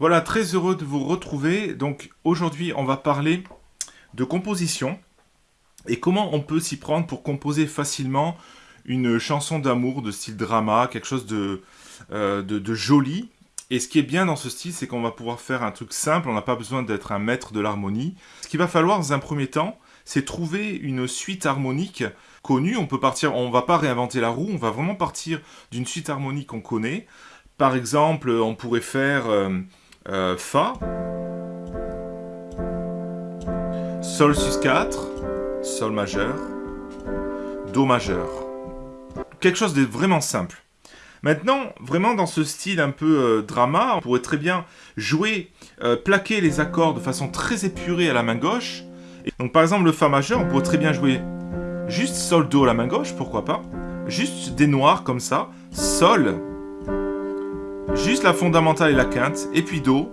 Voilà, très heureux de vous retrouver. Donc aujourd'hui, on va parler de composition et comment on peut s'y prendre pour composer facilement une chanson d'amour de style drama, quelque chose de, euh, de, joli. Et ce qui est bien dans ce style, c'est qu'on va pouvoir faire un truc simple, on n'a pas besoin d'être un maître de l'harmonie. Ce qu'il va falloir dans un premier temps, c'est trouver une suite harmonique connue. On peut partir, on va pas réinventer la roue, on va vraiment partir d'une suite harmonique qu'on connaît. Par exemple, on pourrait faire euh, euh, Fa, Sol sus 4, Sol majeur, Do majeur. Quelque chose de vraiment simple. Maintenant, vraiment dans ce style un peu euh, drama, on pourrait très bien jouer, plaquer les accords de façon très épurée à la main gauche. donc par exemple le Fa majeur, on pourrait très bien jouer juste Sol Do à la main gauche, pourquoi pas. Juste des noirs comme ça, Sol, juste la fondamentale et la quinte, et puis Do.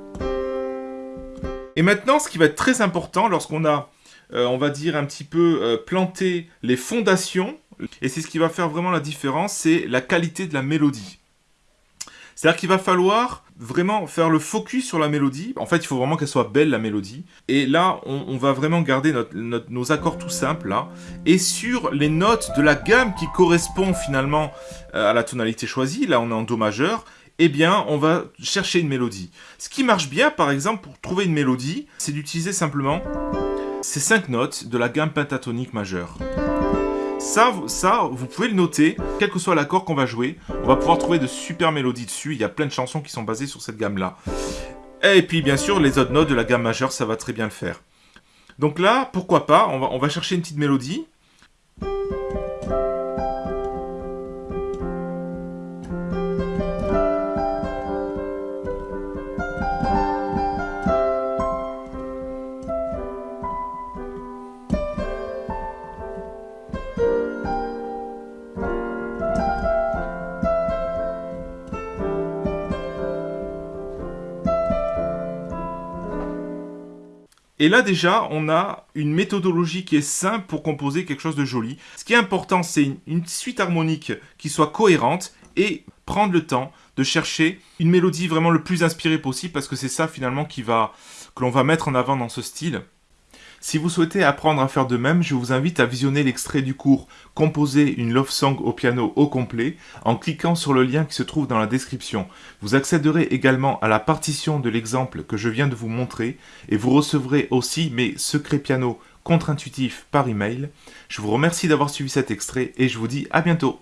Et maintenant, ce qui va être très important lorsqu'on a, euh, on va dire, un petit peu euh, planté les fondations, et c'est ce qui va faire vraiment la différence, c'est la qualité de la mélodie. C'est-à-dire qu'il va falloir vraiment faire le focus sur la mélodie. En fait, il faut vraiment qu'elle soit belle, la mélodie. Et là, on, va vraiment garder nos accords tout simples, là. Et sur les notes de la gamme qui correspond finalement euh, à la tonalité choisie, là, on est en Do majeur, eh bien, on va chercher une mélodie. Ce qui marche bien, par exemple, pour trouver une mélodie, c'est d'utiliser simplement ces cinq notes de la gamme pentatonique majeure. Ça, vous pouvez le noter, quel que soit l'accord qu'on va jouer, on va pouvoir trouver de super mélodies dessus. Il y a plein de chansons qui sont basées sur cette gamme-là. Et puis, bien sûr, les autres notes de la gamme majeure, ça va très bien le faire. Donc là, pourquoi pas, on va, on va chercher une petite mélodie. Et là déjà, on a une méthodologie qui est simple pour composer quelque chose de joli. Ce qui est important, c'est une, suite harmonique qui soit cohérente et prendre le temps de chercher une mélodie vraiment le plus inspirée possible parce que c'est ça finalement qui va, que l'on va mettre en avant dans ce style. Si vous souhaitez apprendre à faire de même, je vous invite à visionner l'extrait du cours « Composer une love song au piano au complet » en cliquant sur le lien qui se trouve dans la description. Vous accéderez également à la partition de l'exemple que je viens de vous montrer et vous recevrez aussi mes secrets piano contre-intuitifs par email. Je vous remercie d'avoir suivi cet extrait et je vous dis à bientôt